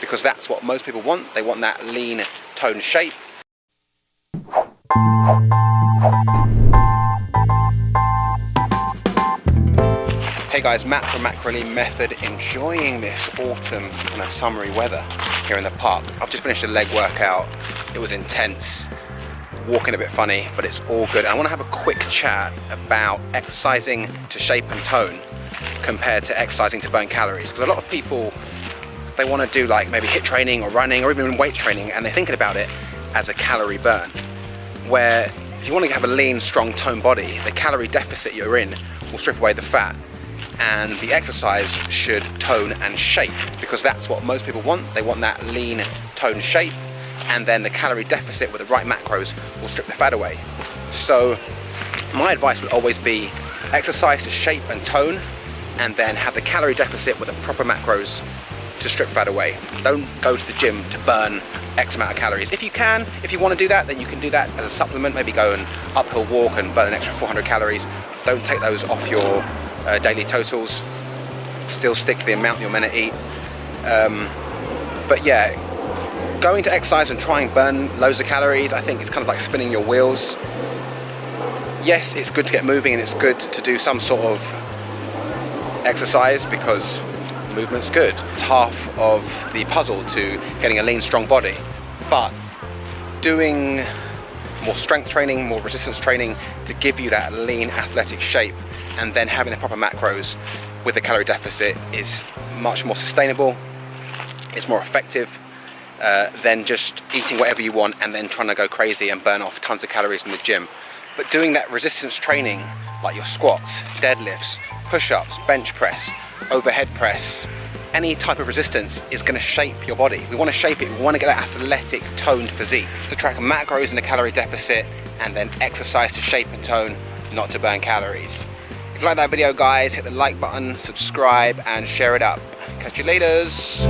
because that's what most people want. They want that lean toned shape. Hey guys, Matt from Macro Lean Method, enjoying this autumn kind of summery weather here in the park. I've just finished a leg workout. It was intense, walking a bit funny, but it's all good. And I want to have a quick chat about exercising to shape and tone compared to exercising to burn calories. Because a lot of people, they want to do like maybe HIIT training or running or even weight training, and they're thinking about it as a calorie burn. Where if you want to have a lean, strong, toned body, the calorie deficit you're in will strip away the fat and the exercise should tone and shape because that's what most people want. They want that lean toned shape and then the calorie deficit with the right macros will strip the fat away. So my advice would always be exercise to shape and tone and then have the calorie deficit with the proper macros to strip fat away. Don't go to the gym to burn X amount of calories. If you can, if you want to do that, then you can do that as a supplement, maybe go an uphill walk and burn an extra 400 calories. Don't take those off your uh, daily totals. Still stick to the amount you're meant to eat. Um, but yeah, going to exercise and try and burn loads of calories, I think it's kind of like spinning your wheels. Yes, it's good to get moving and it's good to do some sort of exercise because movement's good. It's half of the puzzle to getting a lean, strong body. But doing more strength training, more resistance training to give you that lean athletic shape and then having the proper macros with a calorie deficit is much more sustainable, it's more effective uh, than just eating whatever you want and then trying to go crazy and burn off tons of calories in the gym. But doing that resistance training, like your squats, deadlifts, push-ups, bench press, overhead press, any type of resistance is going to shape your body. We want to shape it, we want to get that athletic toned physique. To track macros in the calorie deficit and then exercise to shape and tone, not to burn calories. If you like that video guys, hit the like button, subscribe and share it up. Catch you laters.